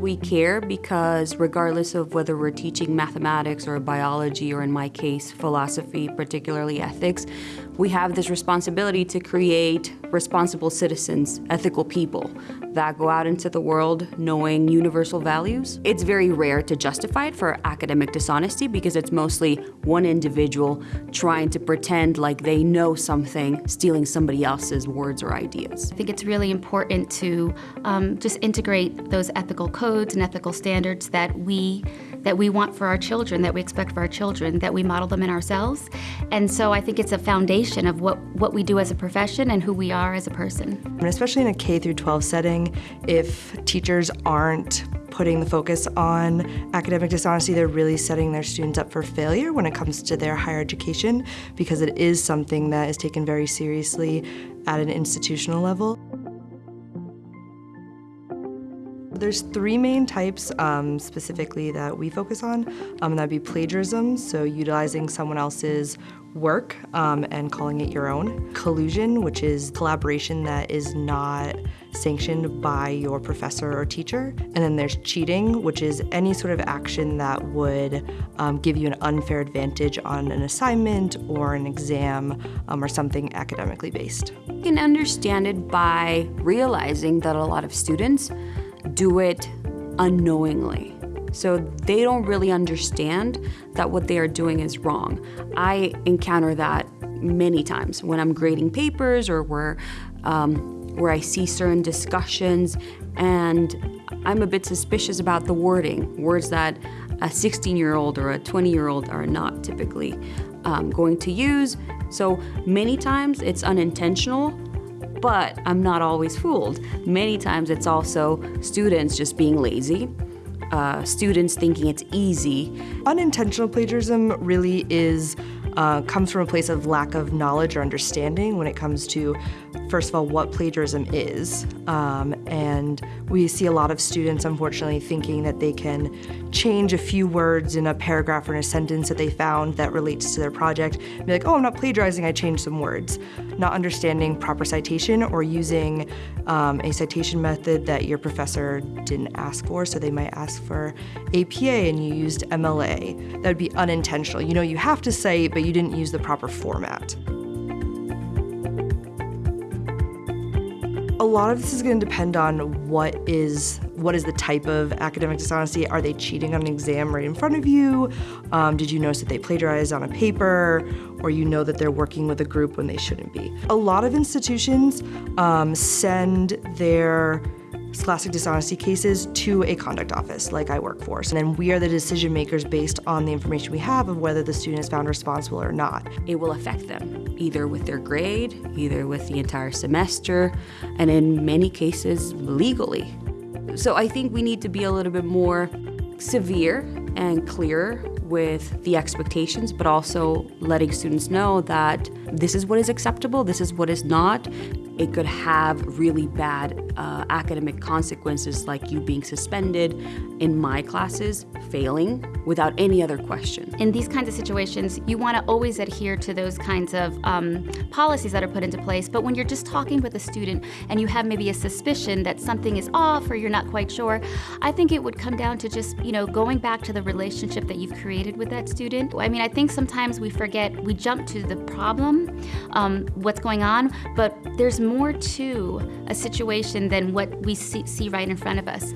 We care because regardless of whether we're teaching mathematics or biology or in my case, philosophy, particularly ethics, we have this responsibility to create responsible citizens, ethical people that go out into the world knowing universal values. It's very rare to justify it for academic dishonesty because it's mostly one individual trying to pretend like they know something, stealing somebody else's words or ideas. I think it's really important to um, just integrate those ethical codes and ethical standards that we that we want for our children, that we expect for our children, that we model them in ourselves. And so I think it's a foundation of what, what we do as a profession and who we are as a person. And especially in a K through 12 setting, if teachers aren't putting the focus on academic dishonesty, they're really setting their students up for failure when it comes to their higher education because it is something that is taken very seriously at an institutional level. There's three main types um, specifically that we focus on. Um, that'd be plagiarism, so utilizing someone else's work um, and calling it your own. Collusion, which is collaboration that is not sanctioned by your professor or teacher. And then there's cheating, which is any sort of action that would um, give you an unfair advantage on an assignment or an exam um, or something academically based. You can understand it by realizing that a lot of students do it unknowingly. So they don't really understand that what they are doing is wrong. I encounter that many times when I'm grading papers or where, um, where I see certain discussions and I'm a bit suspicious about the wording, words that a 16-year-old or a 20-year-old are not typically um, going to use. So many times it's unintentional but I'm not always fooled. Many times it's also students just being lazy, uh, students thinking it's easy. Unintentional plagiarism really is uh, comes from a place of lack of knowledge or understanding when it comes to, first of all, what plagiarism is. Um, and we see a lot of students, unfortunately, thinking that they can change a few words in a paragraph or in a sentence that they found that relates to their project. Be like, oh, I'm not plagiarizing, I changed some words. Not understanding proper citation or using um, a citation method that your professor didn't ask for. So they might ask for APA and you used MLA. That would be unintentional. You know, you have to cite, but you didn't use the proper format. A lot of this is going to depend on what is what is the type of academic dishonesty. Are they cheating on an exam right in front of you? Um, did you notice that they plagiarized on a paper? Or you know that they're working with a group when they shouldn't be. A lot of institutions um, send their scholastic dishonesty cases to a conduct office like I work for. And then we are the decision makers based on the information we have of whether the student is found responsible or not. It will affect them, either with their grade, either with the entire semester, and in many cases, legally. So I think we need to be a little bit more severe and clear with the expectations, but also letting students know that this is what is acceptable, this is what is not, it could have really bad uh, academic consequences like you being suspended in my classes, failing without any other question. In these kinds of situations, you want to always adhere to those kinds of um, policies that are put into place, but when you're just talking with a student and you have maybe a suspicion that something is off or you're not quite sure, I think it would come down to just, you know, going back to the relationship that you've created with that student. I mean, I think sometimes we forget, we jump to the problem, um, what's going on, but there's more to a situation than what we see, see right in front of us.